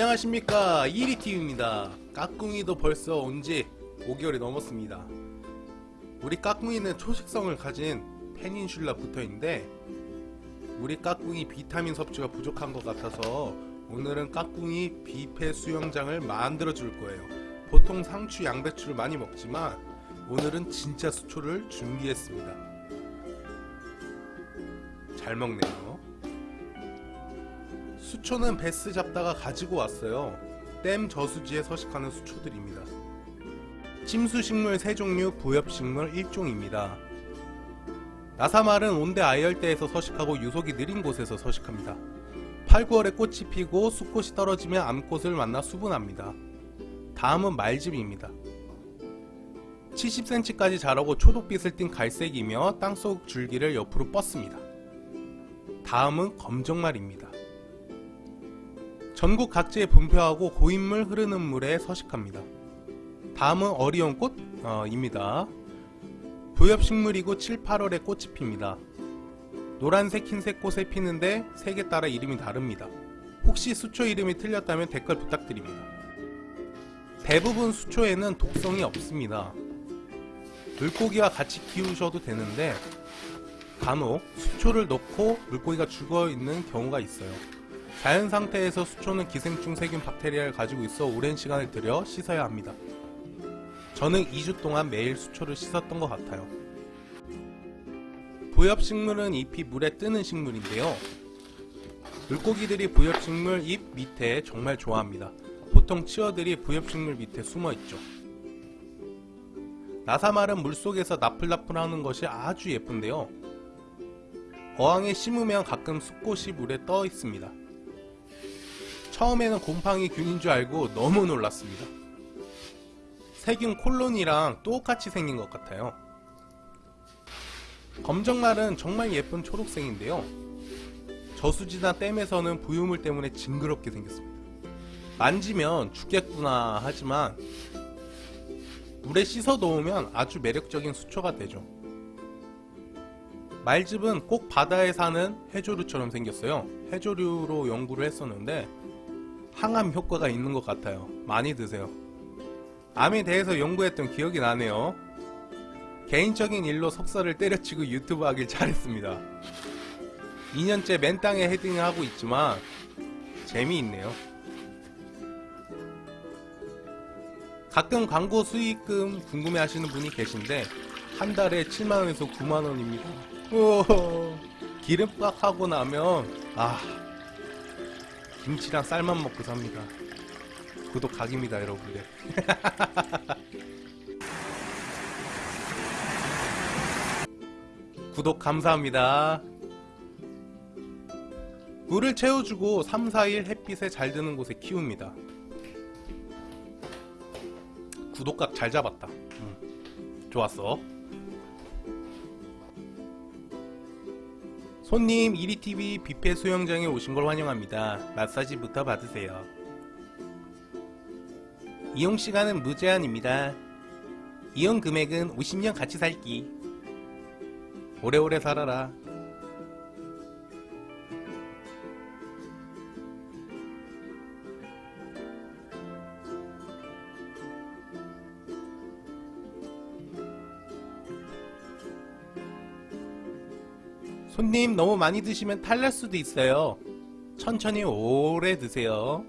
안녕하십니까. 이리티입니다. 까꿍이도 벌써 온지 5개월이 넘었습니다. 우리 까꿍이는 초식성을 가진 페닌슐라 붙어있는데 우리 까꿍이 비타민 섭취가 부족한 것 같아서 오늘은 까꿍이 비페 수영장을 만들어 줄 거예요. 보통 상추 양배추를 많이 먹지만 오늘은 진짜 수초를 준비했습니다. 잘 먹네요 수초는 베스 잡다가 가지고 왔어요. 댐 저수지에 서식하는 수초들입니다. 침수식물 3종류, 부엽식물 1종입니다. 나사말은 온대 아열대에서 서식하고 유속이 느린 곳에서 서식합니다. 8, 9월에 꽃이 피고 수꽃이 떨어지면 암꽃을 만나 수분합니다. 다음은 말집입니다. 70cm까지 자라고 초록빛을 띤 갈색이며 땅속 줄기를 옆으로 뻗습니다. 다음은 검정말입니다. 전국 각지에 분포하고 고인물 흐르는 물에 서식합니다. 다음은 어리온 꽃입니다. 부엽식물이고 7, 8월에 꽃이 핍니다. 노란색, 흰색 꽃에 피는데 색에 따라 이름이 다릅니다. 혹시 수초 이름이 틀렸다면 댓글 부탁드립니다. 대부분 수초에는 독성이 없습니다. 물고기와 같이 키우셔도 되는데 간혹 수초를 넣고 물고기가 죽어있는 경우가 있어요. 자연 상태에서 수초는 기생충 세균 박테리아를 가지고 있어 오랜 시간을 들여 씻어야 합니다. 저는 2주 동안 매일 수초를 씻었던 것 같아요. 부엽식물은 잎이 물에 뜨는 식물인데요. 물고기들이 부엽식물 잎 밑에 정말 좋아합니다. 보통 치어들이 부엽식물 밑에 숨어 있죠. 나사말은 물속에서 나풀나풀하는 것이 아주 예쁜데요. 어항에 심으면 가끔 숲꽃이 물에 떠 있습니다. 처음에는 곰팡이 균인 줄 알고 너무 놀랐습니다. 세균 콜론이랑 똑같이 생긴 것 같아요. 검정말은 정말 예쁜 초록색인데요. 저수지나 댐에서는 부유물 때문에 징그럽게 생겼습니다. 만지면 죽겠구나 하지만 물에 씻어 놓으면 아주 매력적인 수초가 되죠. 말즙은 꼭 바다에 사는 해조류처럼 생겼어요. 해조류로 연구를 했었는데 항암 효과가 있는 것 같아요. 많이 드세요. 암에 대해서 연구했던 기억이 나네요. 개인적인 일로 석사를 때려치고 유튜브 하길 잘했습니다. 2년째 맨땅에 헤딩을 하고 있지만 재미있네요. 가끔 광고 수익금 궁금해 하시는 분이 계신데 한 달에 7만원에서 9만원입니다. 기름밥 하고 나면 아 김치랑 쌀만 먹고 삽니다. 구독 각입니다 여러분들. 구독 감사합니다. 물을 채워주고 3, 4일 햇빛에 잘 드는 곳에 키웁니다. 구독각 잘 잡았다. 응. 좋았어. 손님 1위TV 뷔페 수영장에 오신 걸 환영합니다. 마사지부터 받으세요. 이용시간은 무제한입니다. 이용 금액은 50년 같이 살기. 오래오래 살아라. 손님 너무 많이 드시면 탈날 수도 있어요. 천천히 오래 드세요.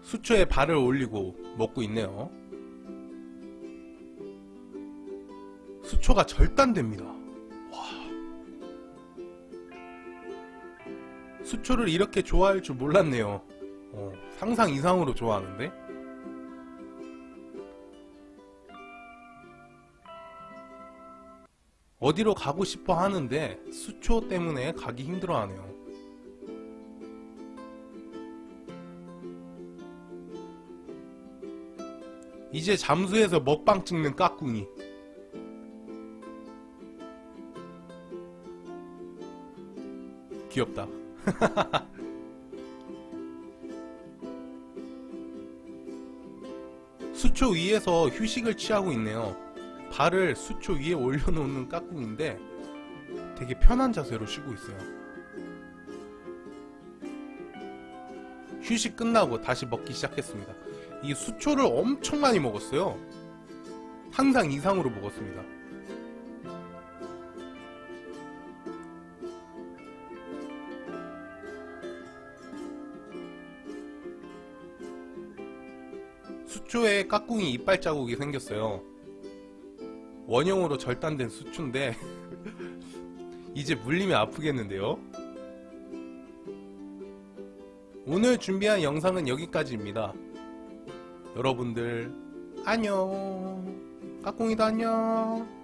수초에 발을 올리고 먹고 있네요. 수초가 절단됩니다. 와. 수초를 이렇게 좋아할 줄 몰랐네요. 어, 상상 이상으로 좋아하는데? 어디로 가고 싶어 하는데 수초 때문에 가기 힘들어 하네요. 이제 잠수해서 먹방 찍는 까꿍이. 귀엽다. 수초 위에서 휴식을 취하고 있네요. 발을 수초 위에 올려놓는 까꿍인데 되게 편한 자세로 쉬고 있어요. 휴식 끝나고 다시 먹기 시작했습니다. 이 수초를 엄청 많이 먹었어요. 항상 이상으로 먹었습니다. 수초에 까꿍이 이빨 자국이 생겼어요. 원형으로 절단된 수초인데 이제 물리면 아프겠는데요? 오늘 준비한 영상은 여기까지입니다. 여러분들 안녕 까꿍이도 안녕